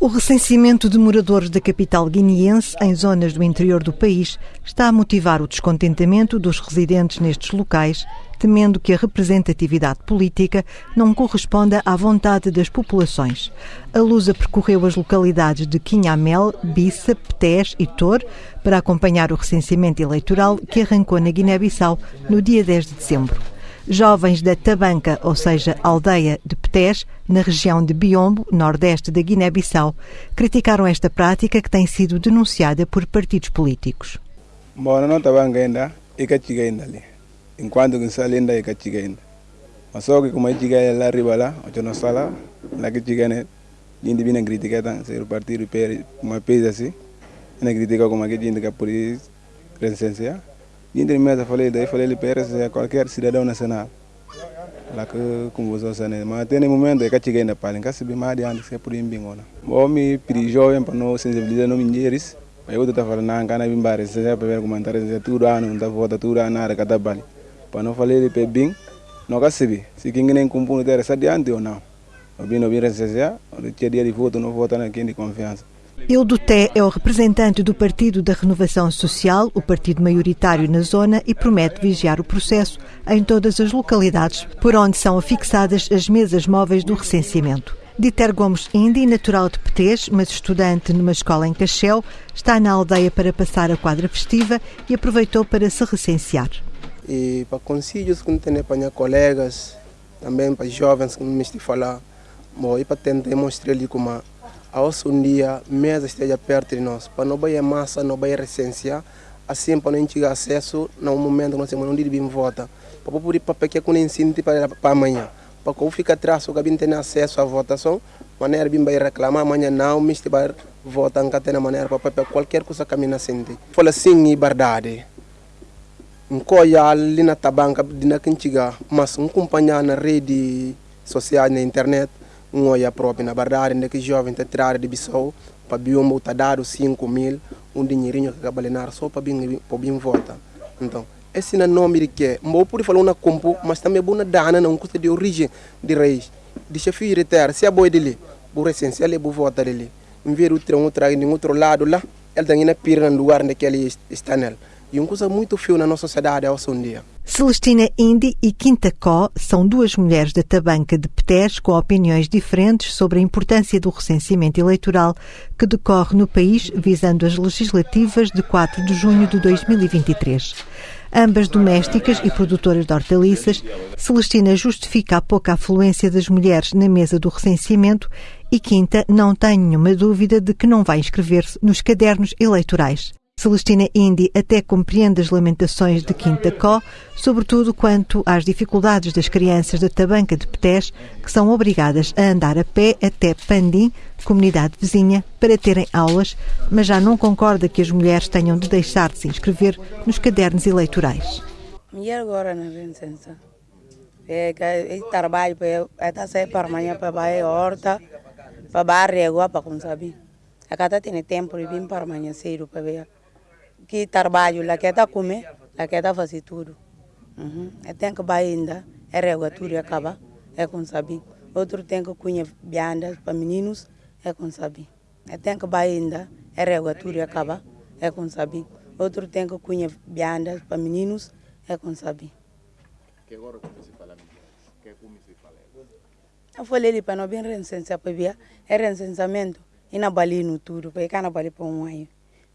O recenseamento de moradores da capital guineense em zonas do interior do país está a motivar o descontentamento dos residentes nestes locais, temendo que a representatividade política não corresponda à vontade das populações. A Lusa percorreu as localidades de Quinhamel, Bissa, Petés e Tor para acompanhar o recenseamento eleitoral que arrancou na Guiné-Bissau no dia 10 de dezembro. Jovens da Tabanca, ou seja, aldeia de Petés, na região de Biombo, nordeste da Guiné-Bissau, criticaram esta prática que tem sido denunciada por partidos políticos. Que. Enquanto que sai ainda, e que chega ainda. Mas só que como chega lá arriba lá, o não sala, lá que chega né, gente vem criticar ser o partido uma pesa assim, na critica como que gente que por isso, resistência. Gente mesa falei daí falei ele para qualquer cidadão nacional. Lá que você sabe, mas tem momento é que chega ainda para cá se bem mais adiante se por ir bem ona. Bom me pedi jovem para não sensibilizar no minheiros. Mas eu estou falando não cana bare se já para comentar se tudo ano não tá volta tudo ano nada cada bali. Para não falar ele para bem, não que se. Se quem nem cumpre o terra adiante ou não. O bem não vem resistência, o dia de voto não vota naquele de confiança. Ildo Té é o representante do Partido da Renovação Social, o partido maioritário na zona, e promete vigiar o processo em todas as localidades por onde são afixadas as mesas móveis do recenseamento. Dieter Gomes Indy, natural de Petés, mas estudante numa escola em Cachel, está na aldeia para passar a quadra festiva e aproveitou para se recensear. E para conselhos que não tem para colegas, também para jovens que me falar, bom, e para tentar mostrar ali como a um dia mesa esteja perto de nós, para não bater massa, não bater recência, assim para não ter acesso no momento nós temos um dia de volta, para poder para que eu ensino para amanhã, para que eu fique atrás, eu não tenha acesso à votação, maneira de vai reclamar amanhã não, me vai votar não tem maneira para qualquer coisa me sente. Fala sim e verdade. Nkoya ali na tabanca na mas um acompanhar na rede social na internet um olha próprio, na verdade, ainda que jovem está tirado de Bissau, para Biombo está dado 5 mil, um dinheirinho que acaba de só para bem volta. Então, esse não é nome de que, não pode falar uma compo, mas também é boa dana, não custa de origem de raiz, de chefe de terra, se é boa dele, boa essencial é boa volta dele. Em vez de outro, outro, outro lado lá, ele tem que ir no lugar onde ele está nele. E uma coisa muito feio na nossa sociedade é um dia. Celestina Indy e Quinta Có são duas mulheres da Tabanca de Petés com opiniões diferentes sobre a importância do recenseamento eleitoral que decorre no país visando as legislativas de 4 de junho de 2023. Ambas domésticas e produtoras de hortaliças, Celestina justifica a pouca afluência das mulheres na mesa do recenseamento e Quinta não tem nenhuma dúvida de que não vai inscrever-se nos cadernos eleitorais. Celestina Indy até compreende as lamentações de Quinta Có, sobretudo quanto às dificuldades das crianças da Tabanca de Petés, que são obrigadas a andar a pé até Pandim, comunidade vizinha, para terem aulas, mas já não concorda que as mulheres tenham de deixar de se inscrever nos cadernos eleitorais. Mulher agora na licença. É que trabalho para sair para amanhã para a horta, para barra, para como sabe. A cada tem tempo de vir para amanhã cedo para ver que trabalho, lá que está comer, lá que está fazer tudo. Uhum. Tem que vai ainda, é régua tudo acaba, é com saber. Outro tem que cunha biandas para meninos, é com saber. Tem que vai ainda, é régua tudo acaba, é com saber. Outro tem que cunha biandas para meninos, é com saber. Que agora como se fala que como se fala? Eu falei ali para não vir recensar para ver, é recensamento, e na bali no tudo, para cá na bali para um ano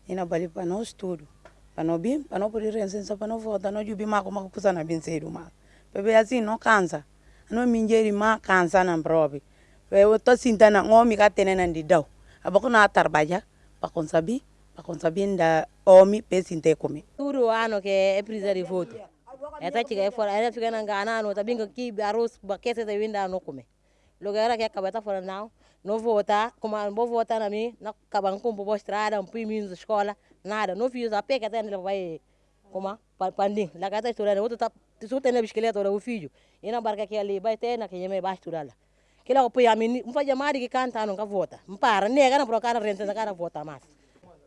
ina bali pano estudo pano bim pano por ir licença pano volta no jubi maco maco cusa na bem cedo maco bebê assim não cansa não me ingeri ma cansa na probe eu tô sentindo homem que tem na de dau abako na trabalha pa conseguir para conseguir da pe pesinte comigo tudo ano ke e prisa de voto eta chiga e fora e fica na ngana no tabinga ki arroz ba kese da winda no come logera que acaba ta fora nao. Não votar, como não vou votar na mim, não acabam com boa estrada, um primo da escola, nada, não fiz a que até ele vai, como, para pandim, lá que está estudando, outro tá, tu tem a bicicleta, o filho, e na barca que ali, vai ter, na que me vai estudar lá. Que lá, põe a mim, não faz chamar que canta, nunca vota, não para, nega, não para cara renta, cara vota mais.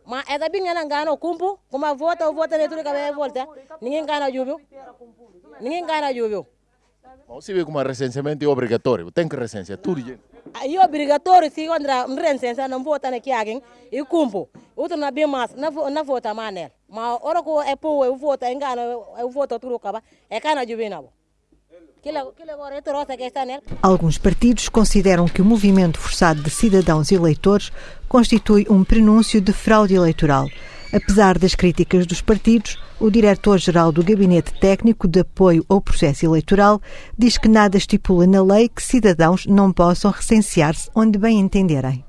Mas é também não ganha o cumpo, como a vota, o vota, nem tudo que vai volta, ninguém ganha júbilo, ninguém ganha júbilo. Você vê como recenseamento é obrigatório, tem que recensear tudo, E obrigatório se andra rensensa não vota na kiagin e cumpo. Outro na bem mais na na vota. Mas ora ko é pô eu voto engano eu voto tudo acaba é cana jubina. Alguns partidos consideram que o movimento forçado de cidadãos eleitores constitui um prenúncio de fraude eleitoral. Apesar das críticas dos partidos, o diretor-geral do Gabinete Técnico de Apoio ao Processo Eleitoral diz que nada estipula na lei que cidadãos não possam recensear-se onde bem entenderem.